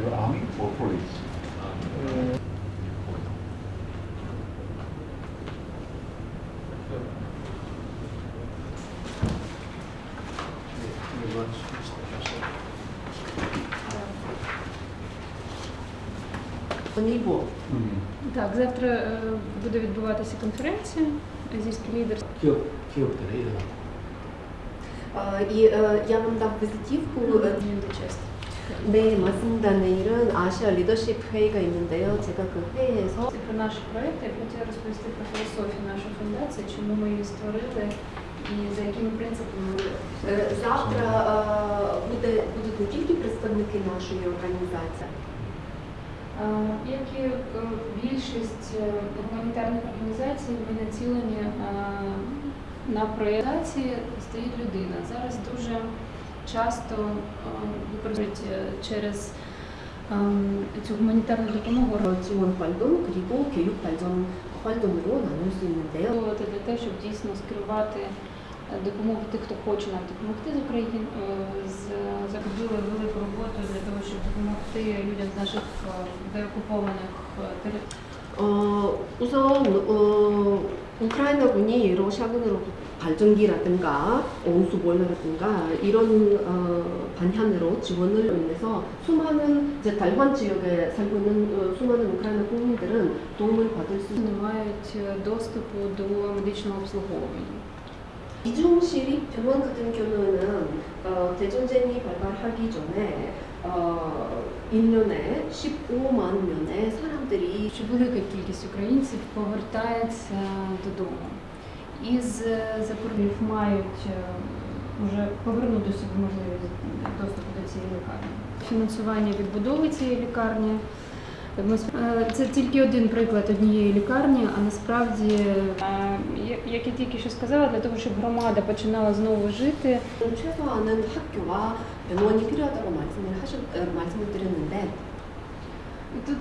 Your army or police? Uh, Так, завтра е, буде відбуватися конференція азійський лідер. І е, я вам дам візитівку. Дуже часто. 네, 맞습니다. 내일은 아시아 리더십 회의가 있는데요. 제가 그 회의에서 Це про наш проєкт. Я б хотіла розповісти про філософію нашої фундації, чому ми її створили і за якими принципами ми 어, завтра 어, буде, будуть не тільки представники нашої організації, А, Як і е, більшість е, гуманітарних організацій, ми націлені а, на проєктації стоїть людина. Зараз дуже часто е, використовують е, через ем, цю гуманітарну допомогу. Цімон Хальдон, Кріко, Кююк Хальдон, Хальдон Рона, Нюзлі Для того, щоб дійсно скерувати е, допомогу тих, хто хоче нам допомогти з України, закупили велику роботу для того, щоб допомогти людям з наших деокупованих територій. 어, 우선 어, 우크라이나군이 러시아군으로 발전기라든가 온수 보일러라든가 이런 어, 반향으로 지원을 인해서 수많은 이제 달환 지역에 살고 있는 어, 수많은 우크라이나 국민들은 도움을 받을 수 있는 не мають е, доступу до медичного обслуговування. 이중 시립 병원 같은 경우는 어, 대전쟁이 발발하기 전에 어, 1년에 15만 명의 사람들이 Що велика кількість українців повертається додому. Із е, Запоріжжя мають е, вже повернути собі можливість доступу до цієї лікарні. Фінансування відбудови цієї лікарні. Ми сп- е, Це тільки один приклад однієї лікарні, а насправді, е, я- як я тільки що сказала, для того, щоб громада починала знову жити, 최소한은 학교와 병원이 필요하다고 말씀을 하셨 어, 말씀을 드렸는데 тут